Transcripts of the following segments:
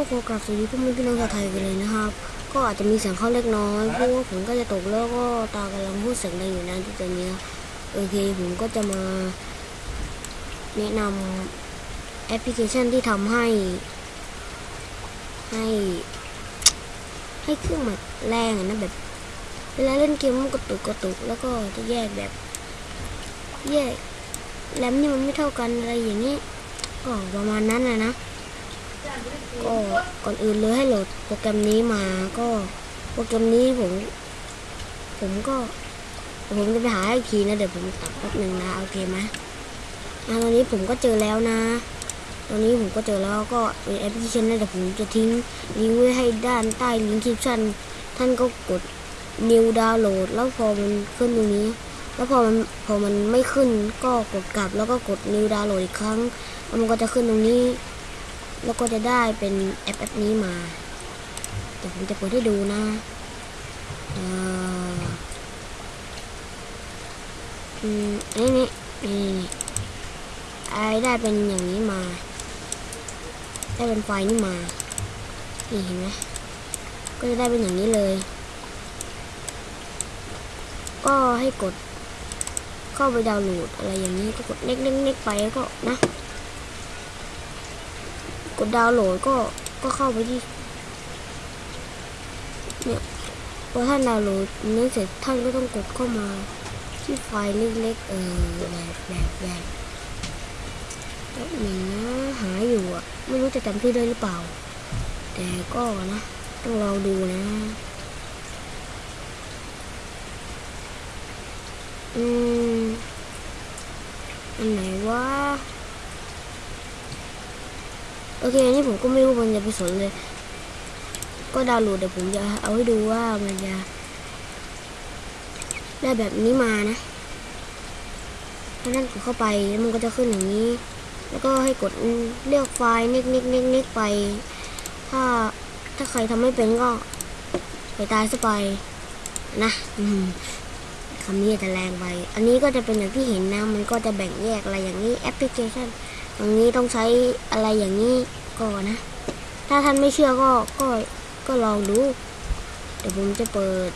ก็ขอกราบสวัสดีพ่อแม่พี่น้องชาวไทยกันเลยนะครับ ก็อาจจะมีเสียงเข้าเล็กน้อยเพราะว่าผมก็จะตกแล้วก็ตากำลังพูดเสียงดังอยู่นะที่ตอนนี้โอเคผมก็จะมาแนะนำแอปพลิเคชันที่ทำให้ ให้ ให้เครื่องมันแรงนะแบบ เวลาเล่นเกมมันกระตุกกระตุกแล้วก็จะแยกแบบ แยกแรมนี่มันไม่เท่ากันอะไรอย่างนี้ก็ประมาณนั้นนะนะ ก็ก่อนอื่นเลยให้โหลดโปรแกรมนี้มาก็โปรแกรมนี้ผม ผมก็ ผมจะไปหาให้อีกทีนะ เดี๋ยวผมตัดแป๊บหนึ่งนะโอเคไหมอะตอนนี้ผมก็เจอแล้วนะตอนนี้ผมก็เจอแล้วก็เป็นแอปพลิเคชันนะเดี๋ยวผมจะทิ้งลิงก์ไว้ให้ด้านใต้ลิงก์คลิปชั่นท่านก็กด new download แล้วพอมันขึ้นตรงนี้ แล้วพอมันพอมันไม่ขึ้นก็กดกลับแล้วก็กด new download อีกครั้งแล้วมันก็จะขึ้นตรงนี้ แล้วก็จะได้เป็นแอปแอปนี้มาเดี๋ยวผมจะเปิดให้ดูนะเอ่ออืมอันนี้นี่นี่นี่ไอได้เป็นอย่างนี้มา ได้เป็นไฟนี้มา นี่เห็นไหมก็จะได้เป็นอย่างนี้เลย ก็ให้กดเข้าไปดาวน์โหลดอะไรอย่างนี้ก็กดเน็กๆไปแล้วก็นะ กดดาวน์โหลดก็ก็เข้าไปที่เนี่ยพอท่านดาวน์โหลดนี้เสร็จท่านก็ต้องกดเข้ามา ที่ไฟล์เล็กๆเออแบบแบบแบบแบบหนึ่งนะหาอยู่อะ ไม่รู้จะจำชื่อได้หรือเปล่า แต่ก็นะ ต้องลองดูนะอืมอันไหนวะ โอเคอันนี้ผมก็ไม่รู้มันจะไปสนเลย ก็ดาวน์โหลดเดี๋ยวผมจะเอาให้ดูว่ามันจะได้แบบนี้มานะถ้านั่นกดเข้าไปแล้วมันก็จะขึ้นอย่างนี้ แล้วก็ให้กดเลือกไฟล์เน็กเน็กเน็กเน็กไป ถ้าถ้าใครทำไม่เป็นก็ไปตายซะไปนะคำนี้จะแรงไป อันนี้ก็จะเป็นอย่างที่เห็นนะ มันก็จะแบ่งแยกอะไรอย่างนี้แอปพลิเคชัน ตรงนี้ต้องใช้อะไรอย่างนี้ก่อนนะ ถ้าท่านไม่เชื่อก็ก็ก็ลองดู เดี๋ยวผมจะเปิด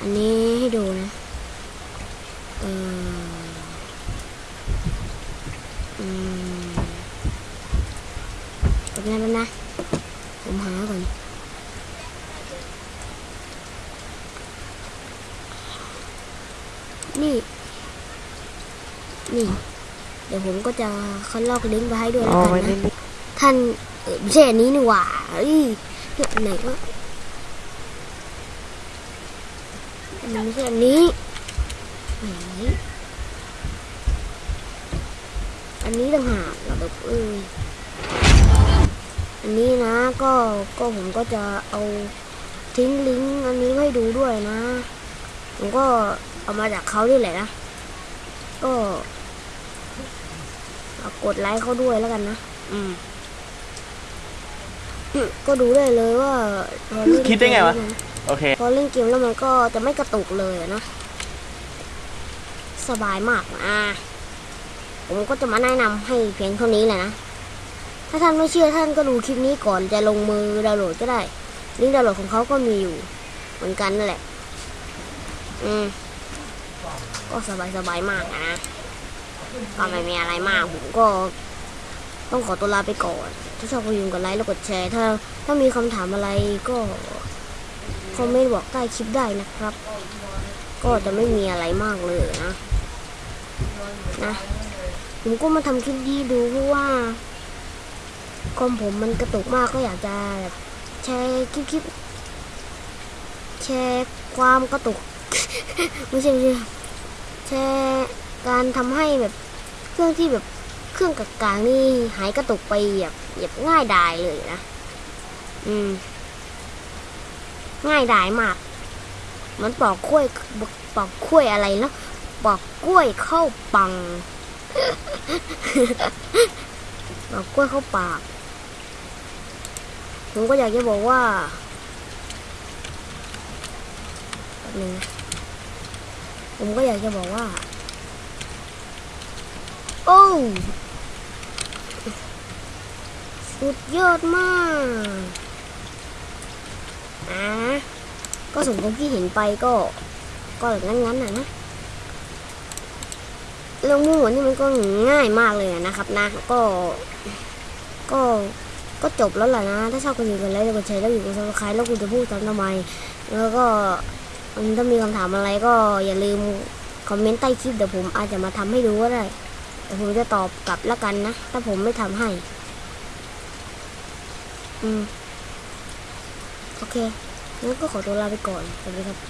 อันนี้ให้ดูนะ เอออืมเป็นไงบ้างนะ ผมหาก่อนนี่ นี่เดี๋ยวผมก็จะคัดลอกลิงก์ไปให้ด้วยแล้วกันนะท่านเออไม่ใช่อันนี้นี่หว่าเอ้ยเนี่ยอันไหนก็อันนี้ไม่ใช่อันนี้ไหนอันนี้ต่างหากเราแบบเอออันนี้นะก็ก็ผมก็จะเอาทิ้งลิงก์อันนี้ไว้ให้ดูด้วยนะ ผมก็เอามาจากเขาด้วยแหละนะก็เอา กดไลค์เขาด้วยแล้วกันนะอืมก็ดูได้เลยว่าพอเล่นคิดได้ไงวะเกมแล้วมันโอเคพอเล่นเกมแล้วมันก็จะไม่กระตุกเลยอะนะ สบายมากอะผมก็จะมาแนะนำให้เพียงเท่านี้แหละนะ ถ้าท่านไม่เชื่อท่านก็ดูคลิปนี้ก่อนจะลงมือดาวน์โหลดก็ได้ลิงก์ดาวน์โหลดของเขาก็มีอยู่ เหมือนกันนั่นแหละ อืม ก็สบายสบายๆมากอะนะ ก็ไม่มีอะไรมากผมก็ ต้องขอตัวลาไปก่อน ถ้าชอบก็อย่าลืมกดไลค์แล้วกดแชร์ ถ้า ถ้ามีคำถามอะไรก็คอมเมนต์บอกใต้คลิปได้นะครับ ก็จะไม่มีอะไรมากเลยนะ นะ ผมก็มาทำคลิปดีดูเพราะว่าคอมผมมันกระตุกมากก็อยากจะแบบแชร์คลิปคลิปแชร์ความกระตุก ไม่ใช่ไม่ใช่แชร์การทำให้แบบ เครื่องที่แบบเครื่องกากางๆนี่หายกระตุกไปแบบแบบง่ายดายเลยนะ อืม ง่ายดายมากมันปอกกล้วยปอกกล้วยอะไรแล้วปอกกล้วยเข้าปังปอกกล้วยเข้าปากผมก็อยากจะบอกว่าแป๊บนึงผมก็อยากจะบอกว่า โอ้สุดยอดมากอ่าก็สมกับที่เห็นไปก็ ก็งั้นงั้นๆนะนะเรื่องมั่นี่มันก็ง่ายมากเลยนะครับนะ ก็ ก็ก็จบแล้วแหละนะ ถ้าชอบก็อยู่กันไลค์กดแชร์แล้วอยู่กับ subscribe แล้วคุณจะพูดซ้ำทำไม แล้วก็ถ้ามีคำถามอะไรก็อย่าลืม comment ใต้คลิปเดี๋ยวผมอาจจะมาทำให้ดูก็ได้ ผมจะตอบกลับแล้วกันนะ ถ้าผมไม่ทำให้ อืม โอเคงั้นก็ขอตัวลาไปก่อนสวัสดีครับ